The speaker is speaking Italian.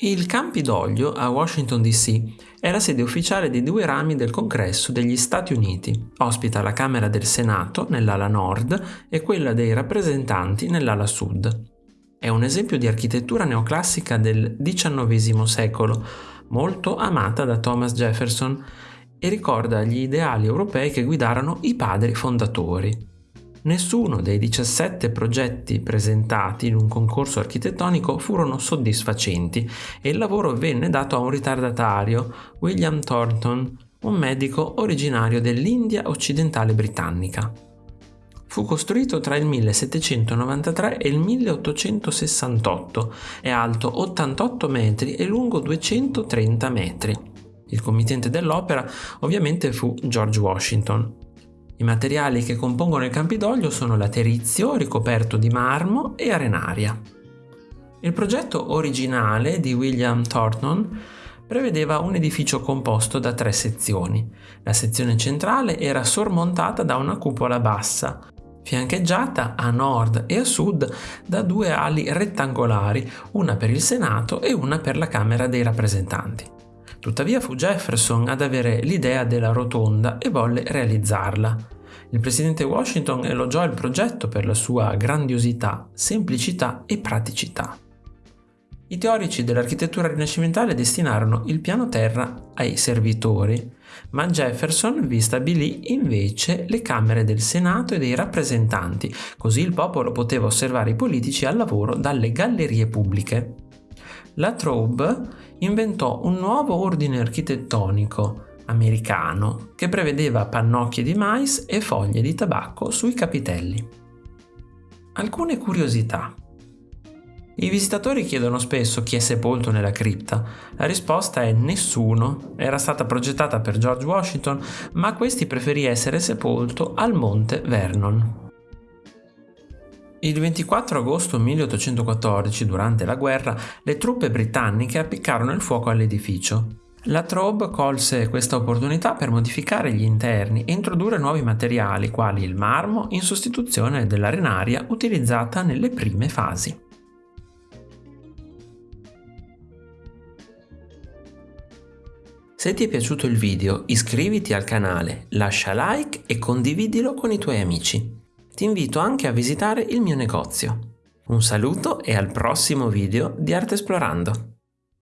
Il Campidoglio a Washington DC è la sede ufficiale dei due rami del Congresso degli Stati Uniti. Ospita la Camera del Senato nell'ala nord e quella dei rappresentanti nell'ala sud. È un esempio di architettura neoclassica del XIX secolo, molto amata da Thomas Jefferson e ricorda gli ideali europei che guidarono i padri fondatori. Nessuno dei 17 progetti presentati in un concorso architettonico furono soddisfacenti e il lavoro venne dato a un ritardatario, William Thornton, un medico originario dell'India occidentale britannica. Fu costruito tra il 1793 e il 1868, è alto 88 metri e lungo 230 metri. Il committente dell'opera ovviamente fu George Washington. I materiali che compongono il Campidoglio sono laterizio ricoperto di marmo e arenaria. Il progetto originale di William Thornton prevedeva un edificio composto da tre sezioni. La sezione centrale era sormontata da una cupola bassa, fiancheggiata a nord e a sud da due ali rettangolari, una per il Senato e una per la Camera dei rappresentanti. Tuttavia fu Jefferson ad avere l'idea della rotonda e volle realizzarla. Il presidente Washington elogiò il progetto per la sua grandiosità, semplicità e praticità. I teorici dell'architettura rinascimentale destinarono il piano terra ai servitori, ma Jefferson vi stabilì invece le Camere del Senato e dei rappresentanti, così il popolo poteva osservare i politici al lavoro dalle gallerie pubbliche. La Traube inventò un nuovo ordine architettonico americano che prevedeva pannocchie di mais e foglie di tabacco sui capitelli. Alcune curiosità. I visitatori chiedono spesso chi è sepolto nella cripta. La risposta è nessuno. Era stata progettata per George Washington, ma questi preferì essere sepolto al monte Vernon. Il 24 agosto 1814, durante la guerra, le truppe britanniche appiccarono il fuoco all'edificio. La Traube colse questa opportunità per modificare gli interni e introdurre nuovi materiali, quali il marmo, in sostituzione dell'arenaria utilizzata nelle prime fasi. Se ti è piaciuto il video iscriviti al canale, lascia like e condividilo con i tuoi amici ti invito anche a visitare il mio negozio. Un saluto e al prossimo video di Arte Esplorando!